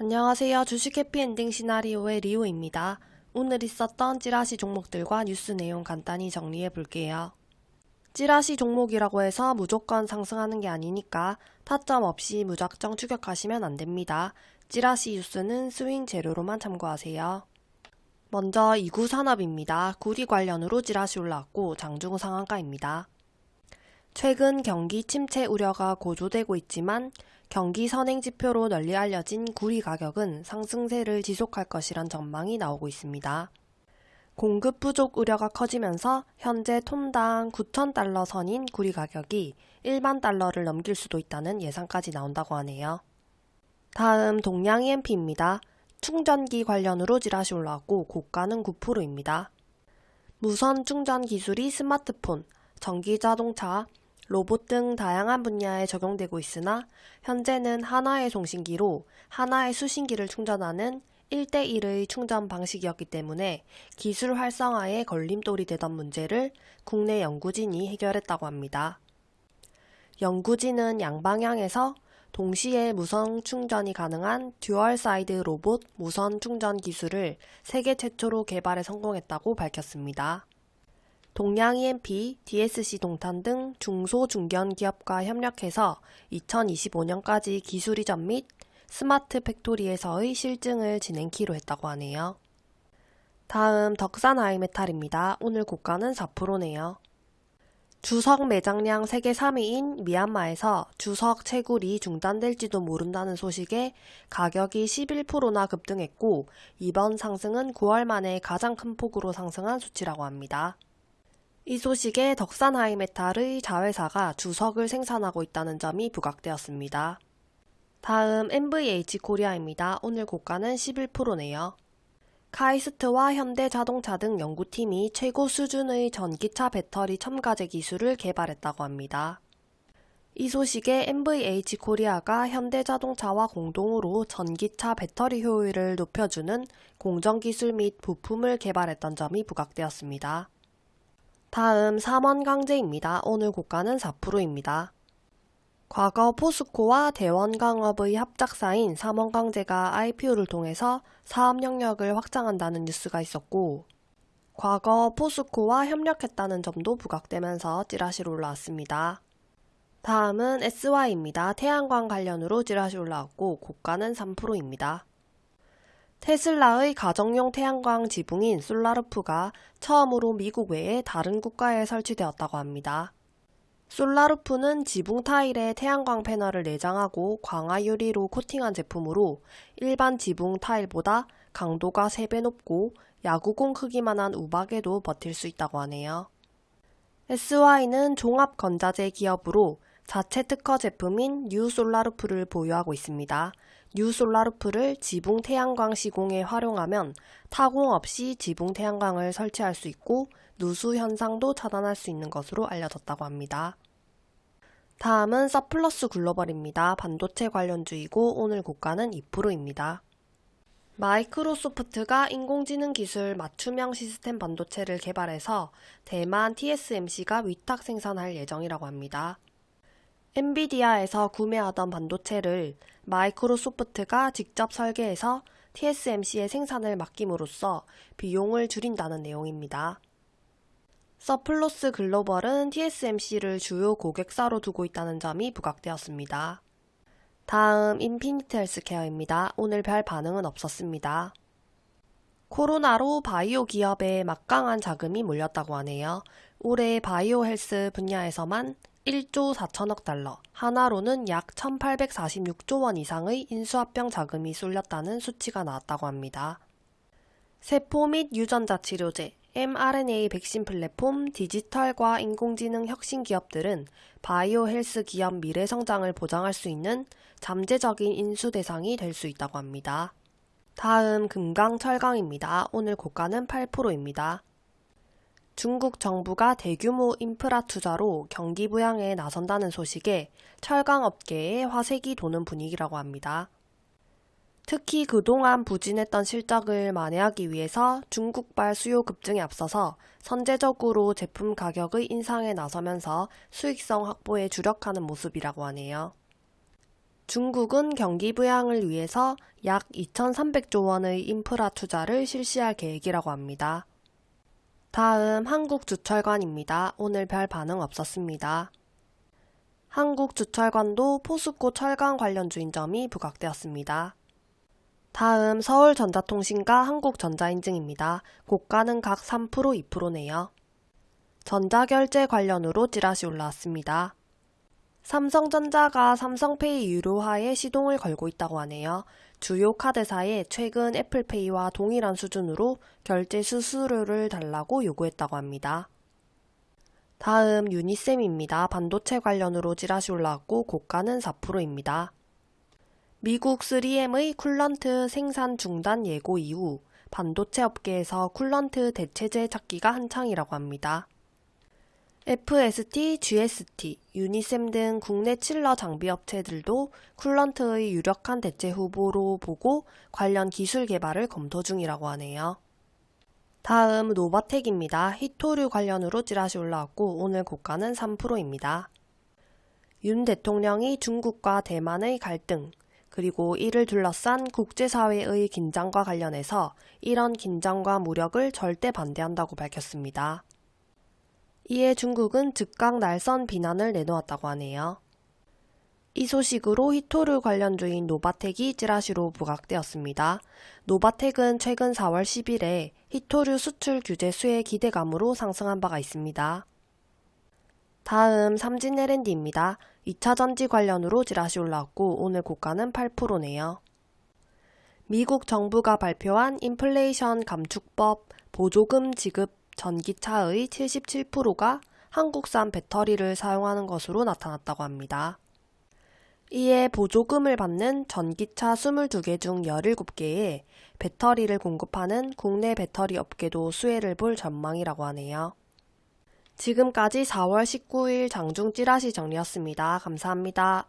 안녕하세요. 주식 해피엔딩 시나리오의 리오입니다. 오늘 있었던 찌라시 종목들과 뉴스 내용 간단히 정리해 볼게요. 찌라시 종목이라고 해서 무조건 상승하는 게 아니니까 타점 없이 무작정 추격하시면 안 됩니다. 찌라시 뉴스는 스윙 재료로만 참고하세요. 먼저 이구산업입니다. 구리 관련으로 찌라시 올라왔고 장중 상한가입니다. 최근 경기 침체 우려가 고조되고 있지만 경기 선행 지표로 널리 알려진 구리 가격은 상승세를 지속할 것이란 전망이 나오고 있습니다. 공급 부족 우려가 커지면서 현재 톤당 9,000달러 선인 구리 가격이 일반 달러를 넘길 수도 있다는 예상까지 나온다고 하네요. 다음 동양 EMP입니다. 충전기 관련으로 지라시 올라왔고 고가는 9%입니다. 무선 충전 기술이 스마트폰, 전기 자동차, 로봇 등 다양한 분야에 적용되고 있으나 현재는 하나의 송신기로 하나의 수신기를 충전하는 1대1의 충전 방식이었기 때문에 기술 활성화에 걸림돌이 되던 문제를 국내 연구진이 해결했다고 합니다. 연구진은 양방향에서 동시에 무선 충전이 가능한 dual side 로봇 무선 충전 기술을 세계 최초로 개발에 성공했다고 밝혔습니다. 동양 E&P, DSC 동탄 등 중소 중견 기업과 협력해서 2025년까지 기술 이전 및 smart factory에서의 실증을 진행키로 했다고 하네요. 다음 덕산 하이메탈입니다. 오늘 고가는 4%네요. 주석 매장량 세계 3위인 미얀마에서 주석 채굴이 중단될지도 모른다는 소식에 가격이 11%나 급등했고 이번 상승은 9월 만에 가장 큰 폭으로 상승한 수치라고 합니다. 이 소식에 덕산 하이메탈의 자회사가 주석을 생산하고 있다는 점이 부각되었습니다. 다음 NVH 코리아입니다. 오늘 고가는 11%네요. 카이스트와 현대자동차 등 연구팀이 최고 수준의 전기차 배터리 첨가제 기술을 개발했다고 합니다. 이 소식에 NVH 코리아가 현대자동차와 공동으로 전기차 배터리 효율을 높여주는 공정기술 및 부품을 개발했던 점이 부각되었습니다. 다음 삼원강제입니다. 오늘 고가는 4%입니다. 과거 포스코와 대원강업의 합작사인 삼원강제가 IPO를 통해서 사업 영역을 확장한다는 뉴스가 있었고 과거 포스코와 협력했다는 점도 부각되면서 찌라시로 올라왔습니다. 다음은 SY입니다. 태양광 관련으로 찌라시 올라왔고 고가는 3%입니다. 테슬라의 가정용 태양광 지붕인 솔라루프가 처음으로 미국 외에 다른 국가에 설치되었다고 합니다. 솔라루프는 지붕 타일에 태양광 패널을 내장하고 강화 유리로 코팅한 제품으로 일반 지붕 타일보다 강도가 3배 높고 야구공 크기만한 우박에도 버틸 수 있다고 하네요. SY는 종합 건자재 기업으로 자체 특허 제품인 뉴 솔라루프를 보유하고 있습니다. 뉴 솔라루프를 지붕 태양광 시공에 활용하면 타공 없이 지붕 태양광을 설치할 수 있고 누수 현상도 차단할 수 있는 것으로 알려졌다고 합니다. 다음은 서플러스 글로벌입니다. 반도체 관련주이고 오늘 고가는 2%입니다. 마이크로소프트가 인공지능 기술 맞춤형 시스템 반도체를 개발해서 대만 TSMC가 위탁 생산할 예정이라고 합니다. 엔비디아에서 구매하던 반도체를 마이크로소프트가 직접 설계해서 TSMC의 생산을 맡김으로써 비용을 줄인다는 내용입니다. 서플러스 글로벌은 TSMC를 주요 고객사로 두고 있다는 점이 부각되었습니다. 다음 인피니트 헬스케어입니다. 오늘 별 반응은 없었습니다. 코로나로 바이오 기업에 막강한 자금이 몰렸다고 하네요. 올해 바이오 헬스 분야에서만 1조 4천억 달러, 하나로는 약 1846조 원 이상의 인수합병 자금이 쏠렸다는 수치가 나왔다고 합니다. 세포 및 유전자 치료제, mRNA 백신 플랫폼, 디지털과 인공지능 혁신 기업들은 바이오 헬스 기업 미래 성장을 보장할 수 있는 잠재적인 인수 대상이 될 수 있다고 합니다. 다음 금강 철강입니다. 오늘 고가는 8%입니다. 중국 정부가 대규모 인프라 투자로 경기 부양에 나선다는 소식에 철강 업계에 화색이 도는 분위기라고 합니다. 특히 그동안 부진했던 실적을 만회하기 위해서 중국발 수요 급증에 앞서서 선제적으로 제품 가격의 인상에 나서면서 수익성 확보에 주력하는 모습이라고 하네요. 중국은 경기 부양을 위해서 약 2,300조 원의 인프라 투자를 실시할 계획이라고 합니다. 다음 한국주철관입니다. 오늘 별 반응 없었습니다. 한국주철관도 포스코 철강 관련 주인점이 부각되었습니다. 다음 서울전자통신과 한국전자인증입니다. 고가는 각 3%, 2%네요. 전자결제 관련으로 찌라시 올라왔습니다. 삼성전자가 삼성페이 유료화에 시동을 걸고 있다고 하네요. 주요 카드사에 최근 애플페이와 동일한 수준으로 결제 수수료를 달라고 요구했다고 합니다. 다음 유니셈입니다. 반도체 관련으로 찌라시 올라왔고 고가는 4%입니다. 미국 3M의 coolant 생산 중단 예고 이후 반도체 업계에서 coolant 대체제 찾기가 한창이라고 합니다. FST, GST, 유니셈 등 국내 chiller 장비 업체들도 coolant의 유력한 대체 후보로 보고 관련 기술 개발을 검토 중이라고 하네요. 다음 노바텍입니다. 히토류 관련으로 찌라시 올라왔고 오늘 고가는 3%입니다. 윤 대통령이 중국과 대만의 갈등, 그리고 이를 둘러싼 국제사회의 긴장과 관련해서 이런 긴장과 무력을 절대 반대한다고 밝혔습니다. 이에 중국은 즉각 날선 비난을 내놓았다고 하네요. 이 소식으로 희토류 관련주인 노바텍이 찌라시로 부각되었습니다. 노바텍은 최근 4월 10일에 희토류 수출 규제 수혜 기대감으로 상승한 바가 있습니다. 다음 삼진 L&D입니다. 2차 전지 관련으로 찌라시 올라왔고 오늘 고가는 8%네요. 미국 정부가 발표한 인플레이션 감축법 보조금 지급 전기차의 77%가 한국산 배터리를 사용하는 것으로 나타났다고 합니다. 이에 보조금을 받는 전기차 22개 중 17개에 배터리를 공급하는 국내 배터리 업계도 수혜를 볼 전망이라고 하네요. 지금까지 4월 19일 장중 찌라시 정리였습니다. 감사합니다.